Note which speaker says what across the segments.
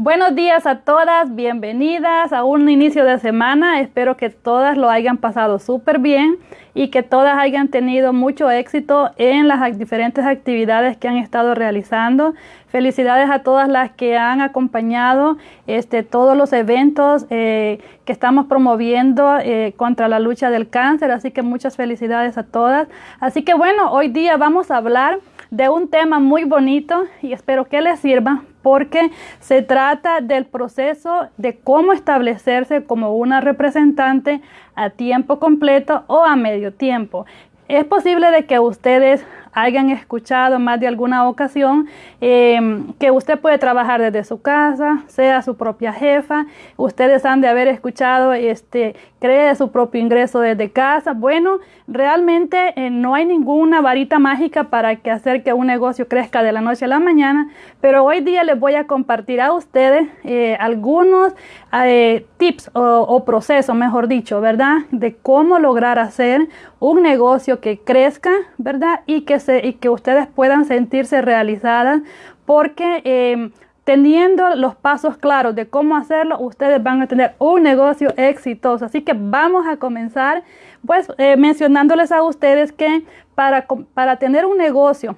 Speaker 1: Buenos días a todas, bienvenidas a un inicio de semana. Espero que todas lo hayan pasado súper bien y que todas hayan tenido mucho éxito en las diferentes actividades que han estado realizando. Felicidades a todas las que han acompañado este, todos los eventos eh, que estamos promoviendo eh, contra la lucha del cáncer. Así que muchas felicidades a todas. Así que bueno, hoy día vamos a hablar de un tema muy bonito y espero que les sirva porque se trata del proceso de cómo establecerse como una representante a tiempo completo o a medio tiempo. Es posible de que ustedes hayan escuchado más de alguna ocasión em, que usted puede trabajar desde su casa, sea su propia jefa. Ustedes han de haber escuchado, este, cree su propio ingreso desde casa. Bueno, realmente eh, no hay ninguna varita mágica para que hacer que un negocio crezca de la noche a la mañana, pero hoy día les voy a compartir a ustedes eh, algunos eh, tips o, o procesos, mejor dicho, ¿verdad? De cómo lograr hacer un negocio que crezca, ¿verdad? Y que y que ustedes puedan sentirse realizadas porque em, teniendo los pasos claros de cómo hacerlo, ustedes van a tener un negocio exitoso. Así que vamos a comenzar pues eh, mencionándoles a ustedes que para, para tener un negocio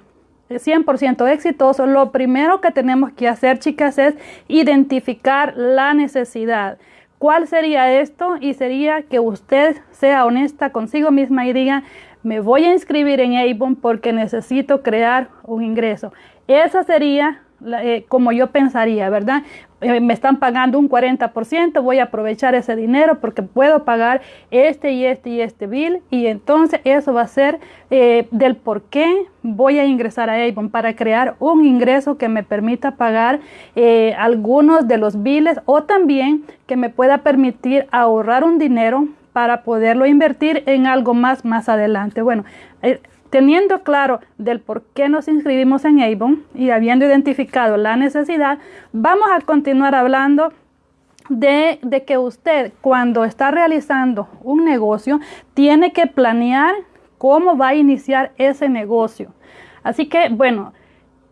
Speaker 1: 100% exitoso, lo primero que tenemos que hacer, chicas, es identificar la necesidad. ¿Cuál sería esto? Y sería que usted sea honesta consigo misma y diga, me voy a inscribir en Avon porque necesito crear un ingreso. Esa sería eh, como yo pensaría, ¿verdad? Eh, me están pagando un 40%, voy a aprovechar ese dinero porque puedo pagar este y este y este bill y entonces eso va a ser eh, del por qué voy a ingresar a Avon para crear un ingreso que me permita pagar algunos de los billes o también que me pueda permitir ahorrar un dinero para poderlo invertir en algo más más adelante. Bueno, teniendo claro del por qué nos inscribimos en Avon y habiendo identificado la necesidad, vamos a continuar hablando de, de, que usted cuando está realizando un negocio tiene que planear cómo va a iniciar ese negocio. Así que, bueno,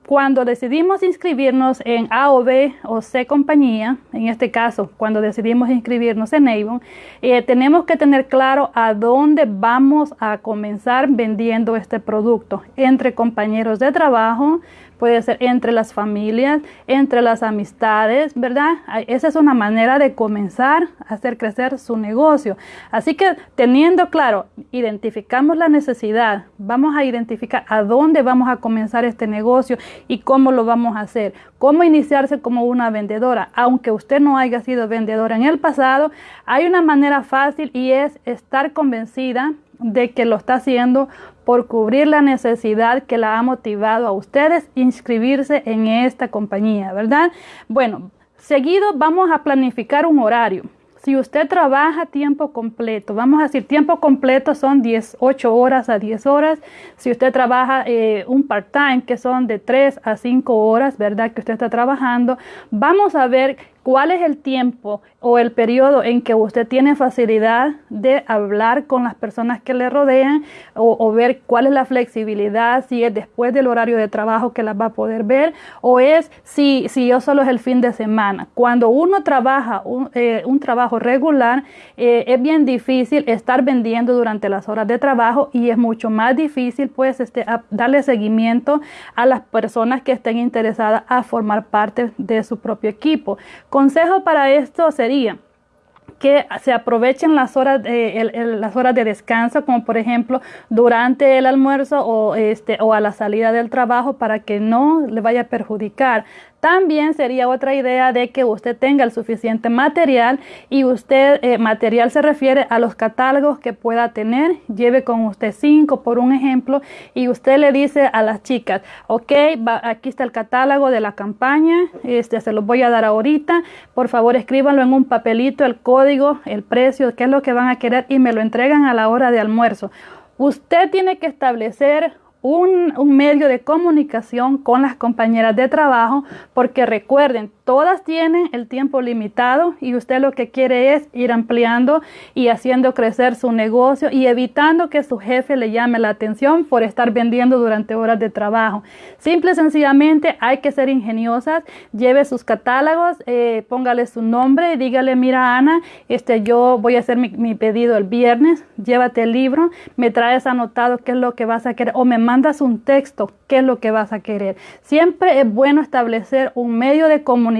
Speaker 1: cuando decidimos inscribirnos en A o C compañía, en este caso, cuando decidimos inscribirnos en Avon, eh, tenemos que tener claro a dónde vamos a comenzar vendiendo este producto entre compañeros de trabajo, puede ser entre las familias, entre las amistades, ¿verdad? Esa es una manera de comenzar a hacer crecer su negocio. Así que teniendo claro, identificamos la necesidad, vamos a identificar a dónde vamos a comenzar este negocio y cómo lo vamos a hacer, cómo iniciarse como una vendedora. Aunque usted no haya sido vendedora en el pasado, hay una manera fácil y es estar convencida de que lo está haciendo por cubrir la necesidad que la ha motivado a ustedes inscribirse en esta compañía, ¿verdad? Bueno, seguido vamos a planificar un horario. Si usted trabaja tiempo completo, vamos a decir tiempo completo son 18 horas a 10 horas. Si usted trabaja eh, un part-time, que son de 3 a 5 horas, ¿verdad? Que usted está trabajando, vamos a ver cuál es el tiempo o el periodo en que usted tiene facilidad de hablar con las personas que le rodean o, ver cuál es la flexibilidad, si es después del horario de trabajo que las va a poder ver o es si, si yo solo es el fin de semana. Cuando uno trabaja un, eh, trabajo regular, eh, es bien difícil estar vendiendo durante las horas de trabajo y es mucho más difícil pues este, darle seguimiento a las personas que estén interesadas a formar parte de su propio equipo. Consejo para esto sería que se aprovechen las horas, de, las horas de descanso, como por ejemplo durante el almuerzo o, este, o a la salida del trabajo para que no le vaya a perjudicar. También sería otra idea de que usted tenga el suficiente material y usted, eh, material se refiere a los catálogos que pueda tener. Lleve con usted cinco, por un ejemplo, y usted le dice a las chicas, ok, aquí está el catálogo de la campaña, este se los voy a dar ahorita. Por favor, escríbanlo en un papelito, el código, el precio, qué es lo que van a querer y me lo entregan a la hora de almuerzo. Usted tiene que establecer un, medio de comunicación con las compañeras de trabajo, porque recuerden, todas tienen el tiempo limitado y usted lo que quiere es ir ampliando y haciendo crecer su negocio y evitando que su jefe le llame la atención por estar vendiendo durante horas de trabajo. Simple y sencillamente hay que ser ingeniosas, lleve sus catálogos, eh, póngale su nombre dígale, mira Ana, este, yo voy a hacer mi, mi pedido el viernes, llévate el libro, me traes anotado qué es lo que vas a querer o me mandas un texto, qué es lo que vas a querer. Siempre es bueno establecer un medio de comunicación.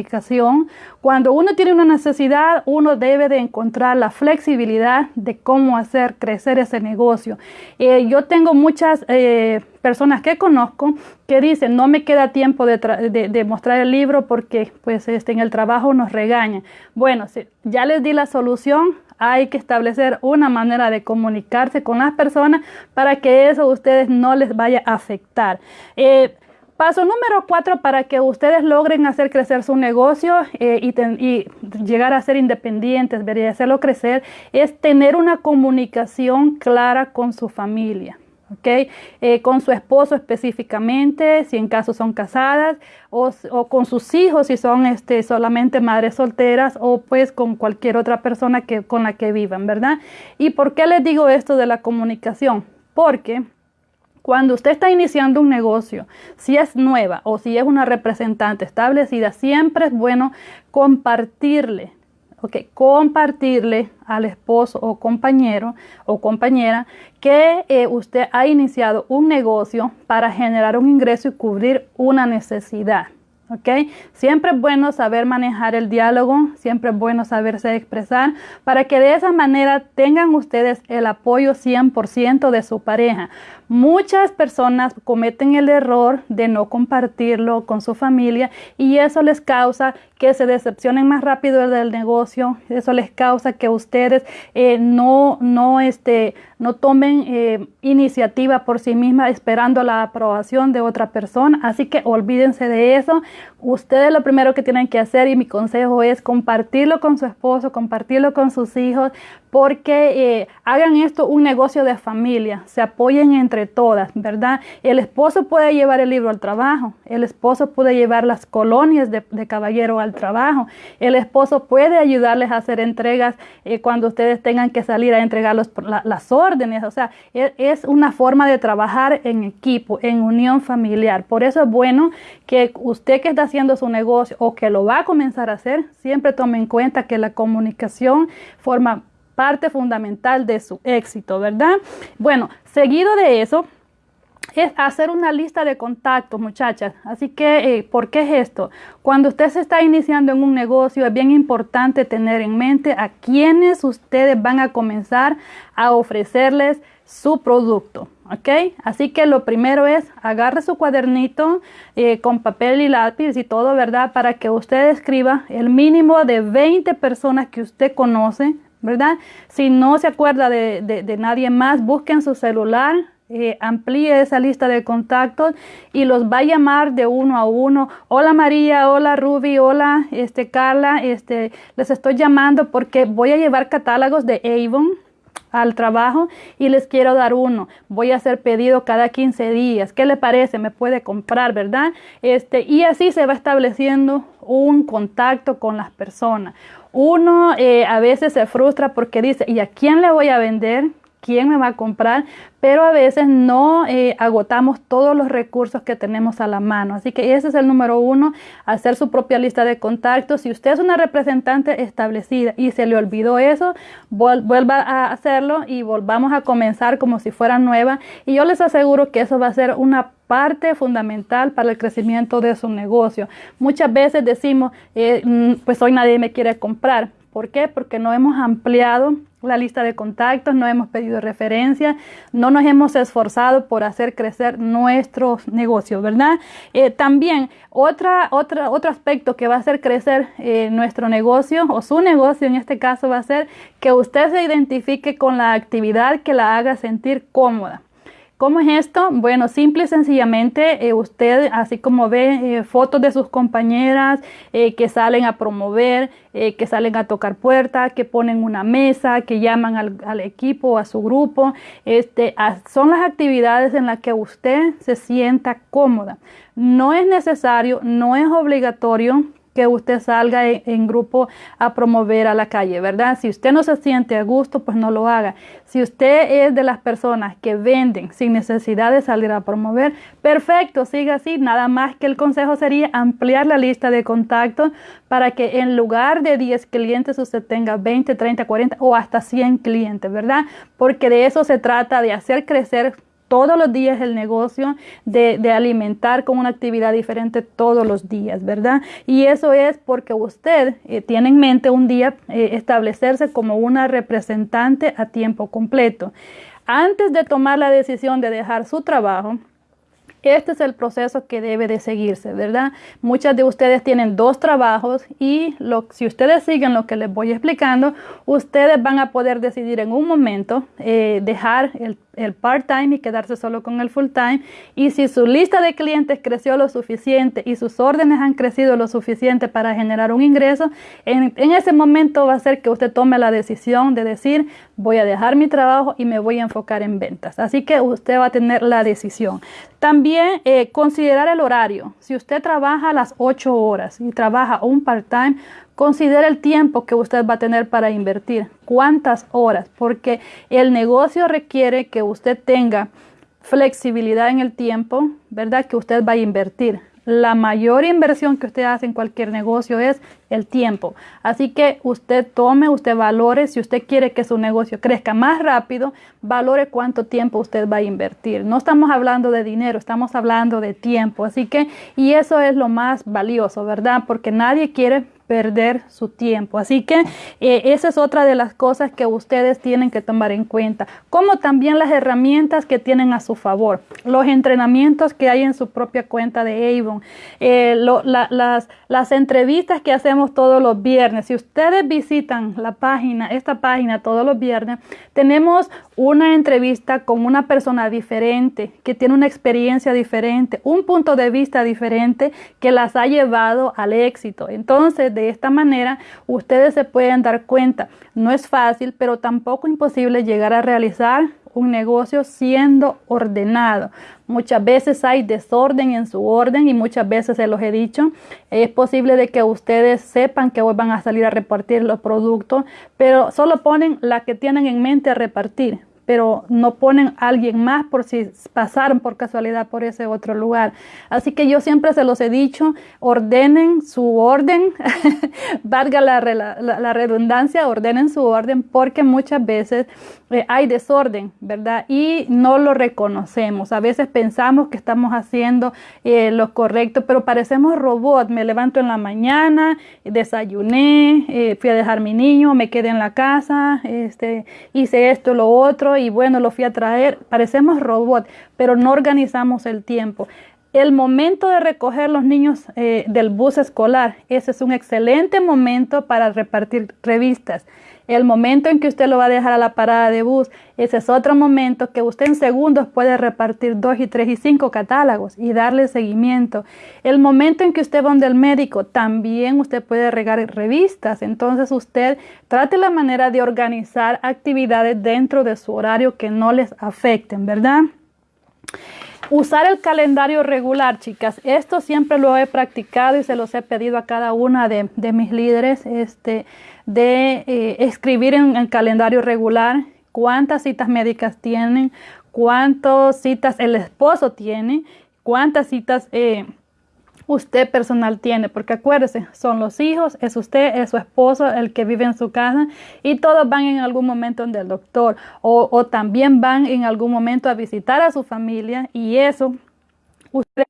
Speaker 1: Cuando uno tiene una necesidad, uno debe de encontrar la flexibilidad de cómo hacer crecer ese negocio. Eh, yo tengo muchas eh, personas que conozco que dicen, no me queda tiempo de, mostrar el libro porque pues este, en el trabajo nos regañan. Bueno, ya les di la solución, hay que establecer una manera de comunicarse con las personas para que eso a ustedes no les vaya a afectar. Eh, paso número cuatro para que ustedes logren hacer crecer su negocio eh, y, llegar a ser independientes, ver y hacerlo crecer, es tener una comunicación clara con su familia. Eh, con su esposo específicamente, si en caso son casadas, o, con sus hijos si son este, solamente madres solteras, o pues con cualquier otra persona que, con la que vivan, ¿verdad? ¿Y por qué les digo esto de la comunicación? Porque cuando usted está iniciando un negocio, si es nueva o si es una representante establecida, siempre es bueno compartirle Ok, compartirle al esposo o compañero o compañera que eh, usted ha iniciado un negocio para generar un ingreso y cubrir una necesidad. ¿Ok? Siempre es bueno saber manejar el diálogo, siempre es bueno saberse expresar para que de esa manera tengan ustedes el apoyo 100% de su pareja. Muchas personas cometen el error de no compartirlo con su familia y eso les causa que se decepcionen más rápido del negocio, eso les causa que ustedes eh, no, no, este, no tomen eh, iniciativa por sí mismas esperando la aprobación de otra persona, así que olvídense de eso. Ustedes lo primero que tienen que hacer y mi consejo es compartirlo con su esposo, compartirlo con sus hijos, porque eh, hagan esto un negocio de familia, se apoyen entre todas, ¿verdad? El esposo puede llevar el libro al trabajo, el esposo puede llevar las colonias de, caballero al trabajo, el esposo puede ayudarles a hacer entregas eh, cuando ustedes tengan que salir a entregar las órdenes, o sea, es, es una forma de trabajar en equipo, en unión familiar. Por eso es bueno que usted que está haciendo su negocio o que lo va a comenzar a hacer, siempre tome en cuenta que la comunicación forma parte fundamental de su éxito, ¿verdad? Bueno, seguido de eso, es hacer una lista de contactos, muchachas. Así que, eh, ¿por qué es esto? Cuando usted se está iniciando en un negocio, es bien importante tener en mente a quienes ustedes van a comenzar a ofrecerles su producto. ¿Ok? Así que lo primero es agarre su cuadernito eh, con papel y lápiz y todo, ¿verdad? Para que usted escriba el mínimo de 20 personas que usted conoce, ¿verdad? Si no se acuerda de, nadie más, busque en su celular, eh, amplíe esa lista de contactos y los va a llamar de uno a uno. Hola María, hola Ruby, hola este, Carla, este, les estoy llamando porque voy a llevar catálogos de Avon al trabajo y les quiero dar uno. Voy a hacer pedido cada 15 días. ¿Qué le parece? Me puede comprar, ¿verdad? Este, y así se va estableciendo un contacto con las personas. Uno eh, a veces se frustra porque dice, ¿y a quién le voy a vender? Quién me va a comprar, pero a veces no eh, agotamos todos los recursos que tenemos a la mano. Así que ese es el número uno, hacer su propia lista de contactos. Si usted es una representante establecida y se le olvidó eso, vuelva a hacerlo y volvamos a comenzar como si fuera nueva. Y yo les aseguro que eso va a ser una parte fundamental para el crecimiento de su negocio. Muchas veces decimos, eh, mm, pues hoy nadie me quiere comprar. ¿Por qué? Porque no hemos ampliado la lista de contactos, no hemos pedido referencia, no nos hemos esforzado por hacer crecer nuestros negocios, ¿verdad? Eh, también otra, otra, otro aspecto que va a hacer crecer eh, nuestro negocio o su negocio en este caso va a ser que usted se identifique con la actividad que la haga sentir cómoda. ¿Cómo es esto? Bueno, simple y sencillamente eh, usted, así como ve eh, fotos de sus compañeras eh, que salen a promover, que salen a tocar puertas, que ponen una mesa, que llaman al, equipo, a su grupo, este, son las actividades en las que usted se sienta cómoda. No es necesario, no es obligatorio que usted salga en, grupo a promover a la calle, ¿verdad? Si usted no se siente a gusto, pues no lo haga. Si usted es de las personas que venden sin necesidad de salir a promover, perfecto, siga así. Nada más que el consejo sería ampliar la lista de contactos para que en lugar de 10 clientes usted tenga 20, 30, 40 o hasta 100 clientes, ¿verdad? Porque de eso se trata, de hacer crecer todos los días el negocio, de, alimentar con una actividad diferente todos los días, ¿verdad? Y eso es porque usted eh, tiene en mente un día eh, establecerse como una representante a tiempo completo. Antes de tomar la decisión de dejar su trabajo, este es el proceso que debe de seguirse, ¿verdad? Muchas de ustedes tienen dos trabajos y si ustedes siguen lo que les voy explicando, ustedes van a poder decidir en un momento eh, dejar el el part-time y quedarse solo con el full-time. Y si su lista de clientes creció lo suficiente y sus órdenes han crecido lo suficiente para generar un ingreso, en, ese momento va a ser que usted tome la decisión de decir, voy a dejar mi trabajo y me voy a enfocar en ventas. Así que usted va a tener la decisión. También eh, considerar el horario. Si usted trabaja las 8 horas y trabaja un part-time, Considere el tiempo que usted va a tener para invertir, cuántas horas, porque el negocio requiere que usted tenga flexibilidad en el tiempo, ¿verdad? Que usted va a invertir. La mayor inversión que usted hace en cualquier negocio es el tiempo. Así que usted tome, usted valore, si usted quiere que su negocio crezca más rápido, valore cuánto tiempo usted va a invertir. No estamos hablando de dinero, estamos hablando de tiempo. Así que, y eso es lo más valioso, ¿verdad? Porque nadie quiere perder su tiempo. Así que eh, esa es otra de las cosas que ustedes tienen que tomar en cuenta, como también las herramientas que tienen a su favor, los entrenamientos que hay en su propia cuenta de Avon, eh, las, las entrevistas que hacemos todos los viernes. Si ustedes visitan la página, esta página todos los viernes, tenemos una entrevista con una persona diferente, que tiene una experiencia diferente, un punto de vista diferente que las ha llevado al éxito. Entonces, de esta manera, ustedes se pueden dar cuenta, no es fácil, pero tampoco imposible llegar a realizar un negocio siendo ordenado. Muchas veces hay desorden en su orden y muchas veces se los he dicho. Es posible de que ustedes sepan que hoy van a salir a repartir los productos, pero solo ponen la que tienen en mente a repartir pero no ponen a alguien más por si pasaron por casualidad por ese otro lugar. Así que yo siempre se los he dicho, ordenen su orden, valga la, la, redundancia, ordenen su orden porque muchas veces eh, hay desorden, ¿verdad? Y no lo reconocemos. A veces pensamos que estamos haciendo eh, lo correcto, pero parecemos robots. Me levanto en la mañana, desayuné, eh, fui a dejar mi niño, me quedé en la casa, este, hice esto, lo otro y bueno, lo fui a traer. Parecemos robots, pero no organizamos el tiempo. El momento de recoger los niños eh, del bus escolar, ese es un excelente momento para repartir revistas. El momento en que usted lo va a dejar a la parada de bus, ese es otro momento que usted en segundos puede repartir dos y tres y cinco catálogos y darle seguimiento. El momento en que usted va donde el médico, también usted puede regar revistas. Entonces usted trate la manera de organizar actividades dentro de su horario que no les afecten, ¿verdad? Usar el calendario regular, chicas. Esto siempre lo he practicado y se los he pedido a cada una de, mis líderes. Este, de eh, escribir en el calendario regular cuántas citas médicas tienen, cuántas citas el esposo tiene, cuántas citas eh, usted personal tiene, porque acuérdese, son los hijos, es usted, es su esposo el que vive en su casa y todos van en algún momento donde el doctor o, o también van en algún momento a visitar a su familia y eso usted,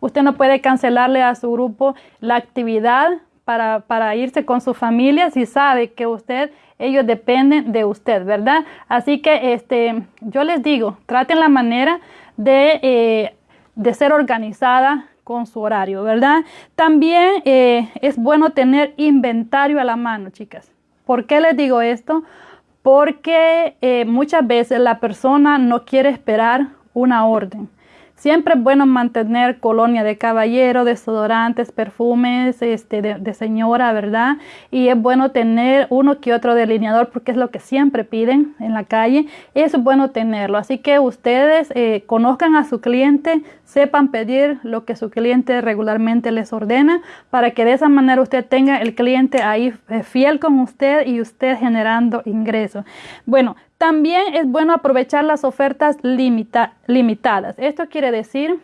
Speaker 1: usted no puede cancelarle a su grupo la actividad para, irse con su familia si sabe que usted, ellos dependen de usted, ¿verdad? Así que este, yo les digo, traten la manera de, eh, de ser organizada con su horario, ¿verdad? También eh, es bueno tener inventario a la mano, chicas. ¿Por qué les digo esto? Porque eh, muchas veces la persona no quiere esperar una orden. Siempre es bueno mantener colonia de caballero, desodorantes, perfumes este, de, señora, ¿verdad? Y es bueno tener uno que otro delineador porque es lo que siempre piden en la calle. Es bueno tenerlo. Así que ustedes eh, conozcan a su cliente, sepan pedir lo que su cliente regularmente les ordena para que de esa manera usted tenga el cliente ahí eh, fiel con usted y usted generando ingresos. Bueno, también es bueno aprovechar las ofertas limitadas. Esto quiere decir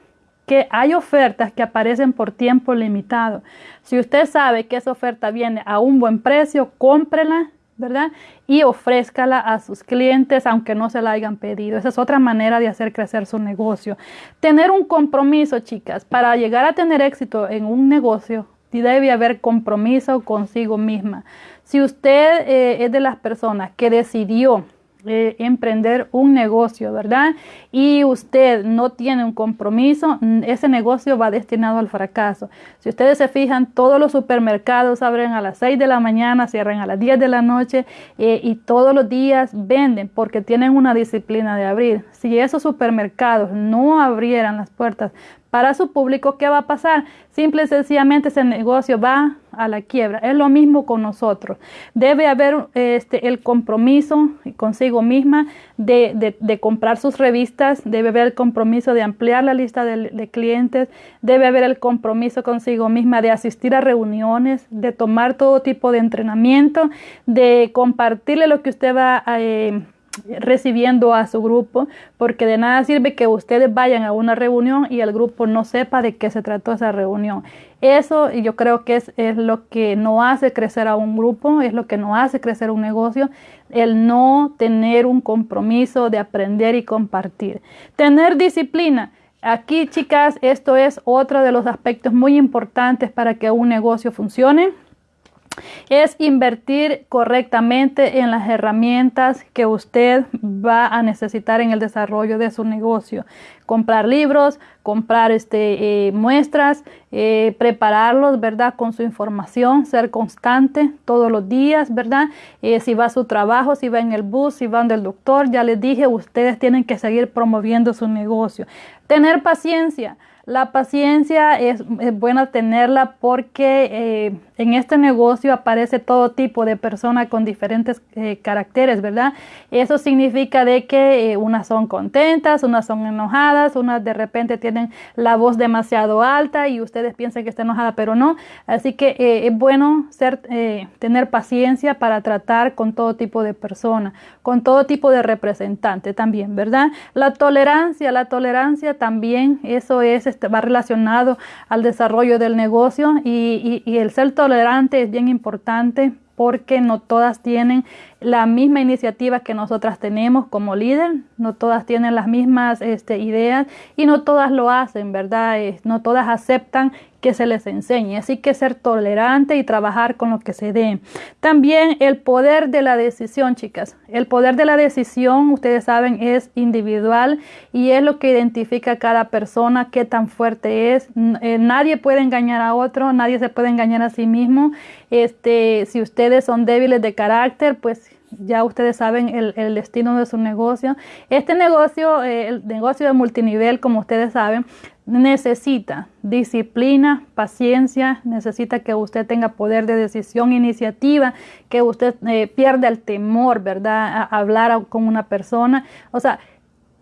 Speaker 1: que hay ofertas que aparecen por tiempo limitado. Si usted sabe que esa oferta viene a un buen precio, cómprela, ¿verdad? Y ofrézcala a sus clientes aunque no se la hayan pedido. Esa es otra manera de hacer crecer su negocio. Tener un compromiso, chicas, para llegar a tener éxito en un negocio, debe haber compromiso consigo misma. Si usted eh, es de las personas que decidió eh, emprender un negocio, ¿verdad? Y usted no tiene un compromiso, ese negocio va destinado al fracaso. Si ustedes se fijan, todos los supermercados abren a las 6 de la mañana, cierran a las 10 de la noche eh, y todos los días venden porque tienen una disciplina de abrir. Si esos supermercados no abrieran las puertas para su público, ¿qué va a pasar? Simple y sencillamente ese negocio va a la quiebra. Es lo mismo con nosotros. Debe haber este, el compromiso consigo misma de, comprar sus revistas, debe haber el compromiso de ampliar la lista de, clientes, debe haber el compromiso consigo misma de asistir a reuniones, de tomar todo tipo de entrenamiento, de compartirle lo que usted va a... Eh, recibiendo a su grupo, porque de nada sirve que ustedes vayan a una reunión y el grupo no sepa de qué se trató esa reunión. Eso yo creo que es, es lo que no hace crecer a un grupo, es lo que no hace crecer un negocio, el no tener un compromiso de aprender y compartir. Tener disciplina. Aquí, chicas, esto es otro de los aspectos muy importantes para que un negocio funcione es invertir correctamente en las herramientas que usted va a necesitar en el desarrollo de su negocio. Comprar libros, comprar este, eh, muestras, eh, prepararlos, ¿verdad? Con su información, ser constante todos los días, ¿verdad? Eh, si va a su trabajo, si va en el bus, si va del doctor, ya les dije, ustedes tienen que seguir promoviendo su negocio. Tener paciencia. La paciencia es, buena tenerla porque eh, en este negocio aparece todo tipo de personas con diferentes eh, caracteres, ¿verdad? Eso significa de que eh, unas son contentas, unas son enojadas, unas de repente tienen la voz demasiado alta y ustedes piensan que está enojada, pero no. Así que es bueno tener paciencia para tratar con todo tipo de personas, con todo tipo de representantes también, ¿verdad? La tolerancia, la tolerancia también, eso es va relacionado al desarrollo del negocio y, y el ser tolerante es bien importante porque no todas tienen la misma iniciativa que nosotras tenemos como líder, no todas tienen las mismas este, ideas y no todas lo hacen, ¿verdad? no todas aceptan que se les enseñe. Así que ser tolerante y trabajar con lo que se dé. También el poder de la decisión, chicas. El poder de la decisión, ustedes saben, es individual y es lo que identifica a cada persona, qué tan fuerte es. Eh, nadie puede engañar a otro, nadie se puede engañar a sí mismo. Este, si son débiles de carácter, pues ya ustedes saben el, destino de su negocio. Este negocio, eh, el negocio de multinivel, como ustedes saben, necesita disciplina, paciencia, necesita que usted tenga poder de decisión, iniciativa, que usted eh, pierda el temor, ¿verdad? A hablar con una persona. O sea,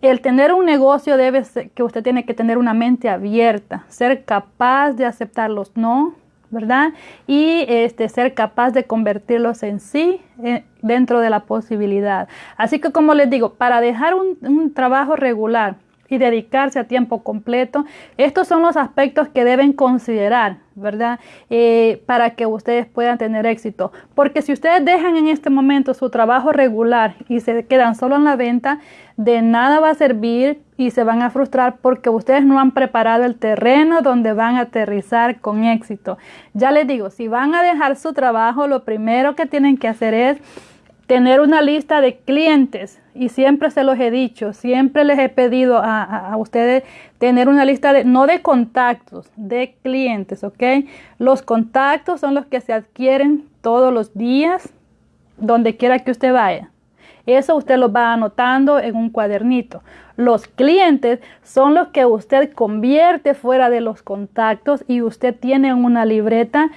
Speaker 1: el tener un negocio debe ser que usted tiene que tener una mente abierta, ser capaz de aceptar los no, ¿verdad? Y este, ser capaz de convertirlos en sí eh, dentro de la posibilidad. Así que como les digo, para dejar un trabajo regular, y dedicarse a tiempo completo. Estos son los aspectos que deben considerar, ¿verdad? Eh, para que ustedes puedan tener éxito. Porque si ustedes dejan en este momento su trabajo regular y se quedan solo en la venta, de nada va a servir y se van a frustrar porque ustedes no han preparado el terreno donde van a aterrizar con éxito. Ya les digo, si van a dejar su trabajo, lo primero que tienen que hacer es tener una lista de clientes y siempre se los he dicho, siempre les he pedido a, ustedes tener una lista de, no de contactos, de clientes, ¿ok? Los contactos son los que se adquieren todos los días, donde quiera que usted vaya. Eso usted lo va anotando en un cuadernito. Los clientes son los que usted convierte fuera de los contactos y usted tiene una libreta.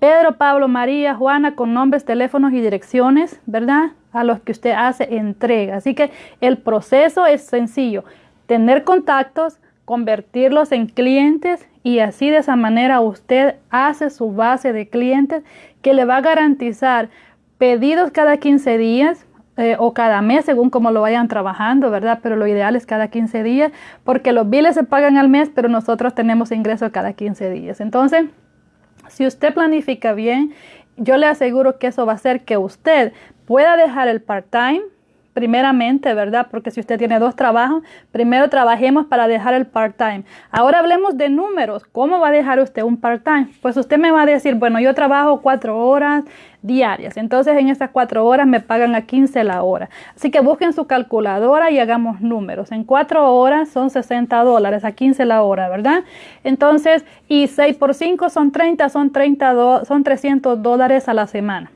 Speaker 1: Pedro, Pablo, María, Juana, con nombres, teléfonos y direcciones, ¿verdad? A los que usted hace entrega. Así que el proceso es sencillo. Tener contactos, convertirlos en clientes y así de esa manera usted hace su base de clientes que le va a garantizar pedidos cada 15 días eh, o cada mes según como lo vayan trabajando, ¿verdad? Pero lo ideal es cada 15 días porque los biles se pagan al mes, pero nosotros tenemos ingresos cada 15 días. Entonces, si usted planifica bien, yo le aseguro que eso va a hacer que usted pueda dejar el part-time primeramente, ¿verdad? Porque si usted tiene dos trabajos, primero trabajemos para dejar el part-time. Ahora hablemos de números. ¿Cómo va a dejar usted un part-time? Pues usted me va a decir, bueno, yo trabajo cuatro horas diarias. Entonces en esas cuatro horas me pagan a 15 la hora. Así que busquen su calculadora y hagamos números. En cuatro horas son 60 dólares, a 15 la hora, ¿verdad? Entonces, y 6 por 5 son 30, son, 30 son 300 dólares a la semana.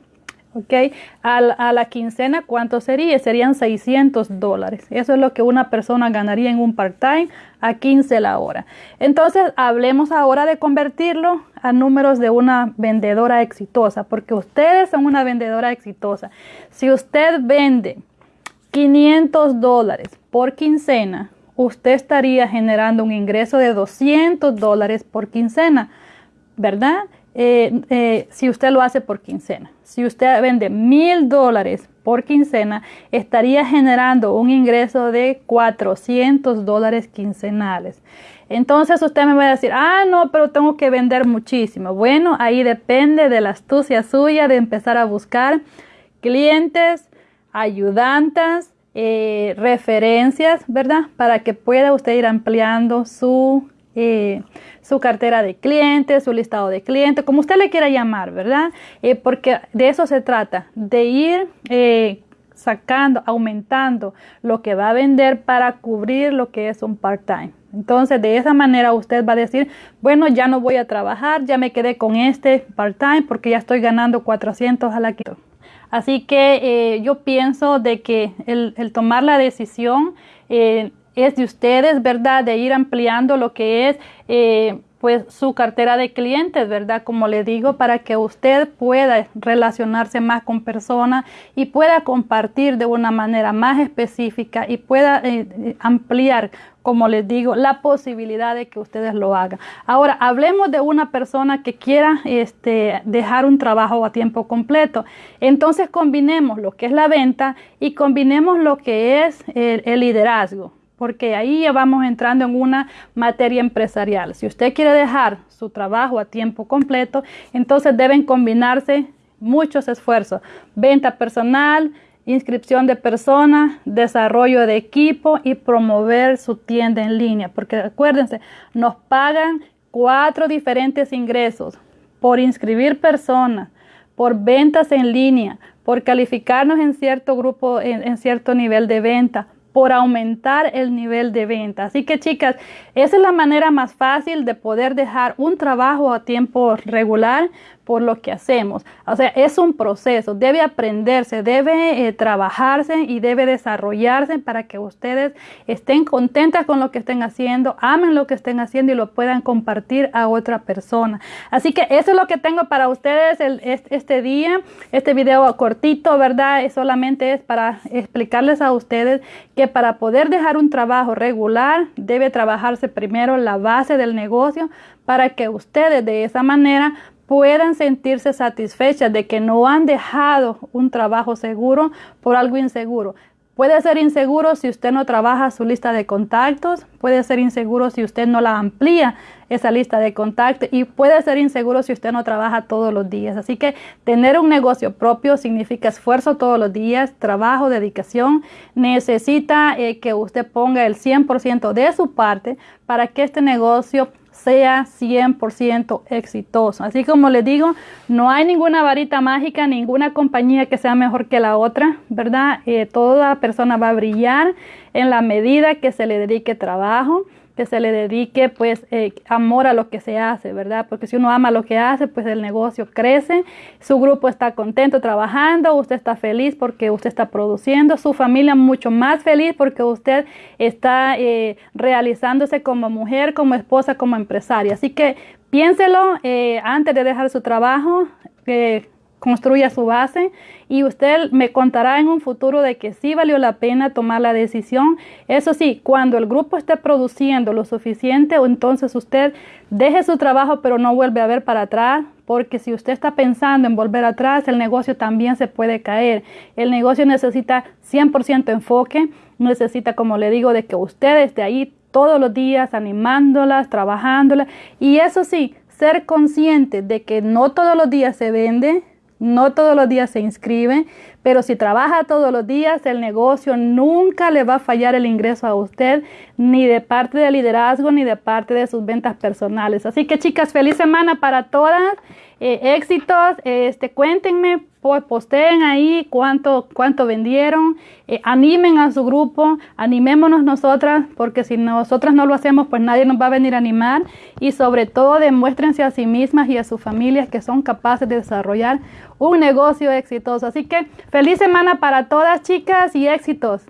Speaker 1: ¿Ok? A, la quincena, ¿cuánto sería? Serían 600 dólares. Eso es lo que una persona ganaría en un part-time a 15 la hora. Entonces, hablemos ahora de convertirlo a números de una vendedora exitosa, porque ustedes son una vendedora exitosa. Si usted vende 500 dólares por quincena, usted estaría generando un ingreso de 200 dólares por quincena, ¿verdad? Eh, eh, si usted lo hace por quincena. Si usted vende mil dólares por quincena, estaría generando un ingreso de 400 dólares quincenales. Entonces usted me va a decir, ah, no, pero tengo que vender muchísimo. Bueno, ahí depende de la astucia suya de empezar a buscar clientes, ayudantes, eh, referencias, ¿verdad? Para que pueda usted ir ampliando su eh, su cartera de clientes, su listado de clientes, como usted le quiera llamar, ¿verdad? Eh, porque de eso se trata, de ir eh, sacando, aumentando lo que va a vender para cubrir lo que es un part-time. Entonces, de esa manera usted va a decir, bueno, ya no voy a trabajar, ya me quedé con este part-time porque ya estoy ganando 400 a la quito. Así que yo pienso de que el, el tomar la decisión es de ustedes, ¿verdad? De ir ampliando lo que es eh, pues su cartera de clientes, ¿verdad? Como le digo, para que usted pueda relacionarse más con personas y pueda compartir de una manera más específica y pueda eh, eh, ampliar, como les digo, la posibilidad de que ustedes lo hagan. Ahora, hablemos de una persona que quiera este, dejar un trabajo a tiempo completo. Entonces, combinemos lo que es la venta y combinemos lo que es el liderazgo porque ahí ya vamos entrando en una materia empresarial. Si usted quiere dejar su trabajo a tiempo completo, entonces deben combinarse muchos esfuerzos. Venta personal, inscripción de personas, desarrollo de equipo y promover su tienda en línea. Porque acuérdense, nos pagan cuatro diferentes ingresos por inscribir personas, por ventas en línea, por calificarnos en cierto grupo, en cierto nivel de venta, por aumentar el nivel de venta. Así que chicas, esa es la manera más fácil de poder dejar un trabajo a tiempo regular por lo que hacemos. O sea, es un proceso, debe aprenderse, debe eh, trabajarse y debe desarrollarse para que ustedes estén contentas con lo que estén haciendo, amen lo que estén haciendo y lo puedan compartir a otra persona. Así que eso es lo que tengo para ustedes este día, este video cortito, ¿verdad? Solamente es para explicarles a ustedes que para poder dejar un trabajo regular debe trabajarse primero la base del negocio para que ustedes de esa manera puedan sentirse satisfechas de que no han dejado un trabajo seguro por algo inseguro. Puede ser inseguro si usted no trabaja su lista de contactos, puede ser inseguro si usted no la amplía esa lista de contactos y puede ser inseguro si usted no trabaja todos los días. Así que tener un negocio propio significa esfuerzo todos los días, trabajo, dedicación. Necesita eh, que usted ponga el 100% de su parte para que este negocio sea 100% exitoso. Así como les digo, no hay ninguna varita mágica, ninguna compañía que sea mejor que la otra, ¿verdad? Eh, toda persona va a brillar en la medida que se le dedique trabajo, que se le dedique pues eh, amor a lo que se hace, ¿verdad? Porque si uno ama lo que hace, pues el negocio crece, su grupo está contento trabajando, usted está feliz porque usted está produciendo, su familia mucho más feliz porque usted está eh, realizándose como mujer, como esposa, como empresaria. Así que piénselo eh, antes de dejar su trabajo construya su base y usted me contará en un futuro de que sí valió la pena tomar la decisión. Eso sí, cuando el grupo esté produciendo lo suficiente, entonces usted deje su trabajo pero no vuelve a ver para atrás, porque si usted está pensando en volver atrás, el negocio también se puede caer. El negocio necesita 100% enfoque, necesita, como le digo, de que usted esté ahí todos los días animándolas, trabajándolas y eso sí, ser consciente de que no todos los días se vende, no todos los días se inscribe, pero si trabaja todos los días, el negocio nunca le va a fallar el ingreso a usted, ni de parte del liderazgo, ni de parte de sus ventas personales. Así que chicas, feliz semana para todas. Eh, éxitos, este, cuéntenme, posteen ahí cuánto, cuánto vendieron, eh, animen a su grupo, animémonos nosotras, porque si nosotras no lo hacemos, pues nadie nos va a venir a animar y sobre todo demuéstrense a sí mismas y a sus familias que son capaces de desarrollar un negocio exitoso. Así que feliz semana para todas chicas y éxitos.